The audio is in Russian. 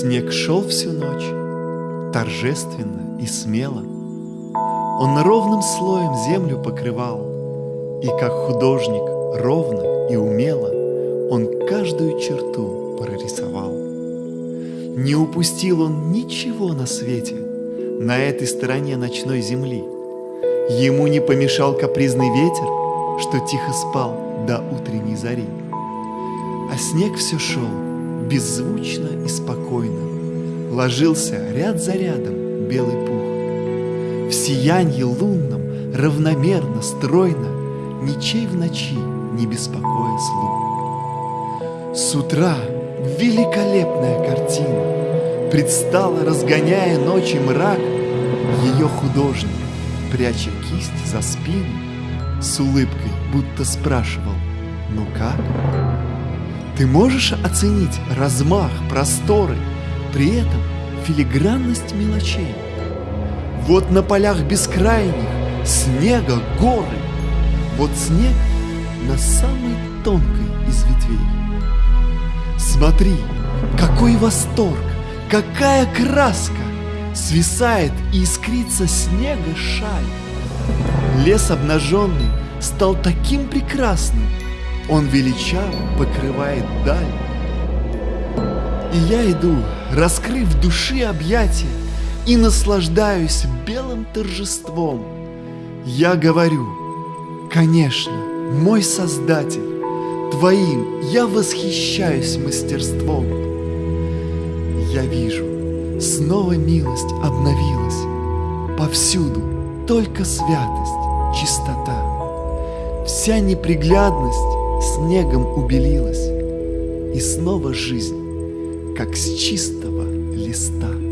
Снег шел всю ночь, торжественно и смело. Он ровным слоем землю покрывал, И как художник ровно и умело Он каждую черту прорисовал. Не упустил он ничего на свете На этой стороне ночной земли. Ему не помешал капризный ветер, Что тихо спал до утренней зари. А снег все шел беззвучно и спокойно, Ложился ряд за рядом белый пух. В сиянье лунном равномерно, стройно, Ничей в ночи не беспокоя слух. С утра великолепная картина Предстала, разгоняя ночи мрак, Ее художник, пряча кисть за спину, С улыбкой будто спрашивал, ну как? Ты можешь оценить размах, просторы, при этом филигранность мелочей? Вот на полях бескрайних снега горы, вот снег на самой тонкой из ветвей. Смотри, какой восторг, какая краска! Свисает и искрится снега шаль. Лес обнаженный стал таким прекрасным, он величаво покрывает даль. И я иду, раскрыв души объятия, И наслаждаюсь белым торжеством. Я говорю, конечно, мой Создатель, Твоим я восхищаюсь мастерством. Я вижу, снова милость обновилась, Повсюду только святость, чистота. Вся неприглядность снегом убелилась, И снова жизнь, как с чистого листа.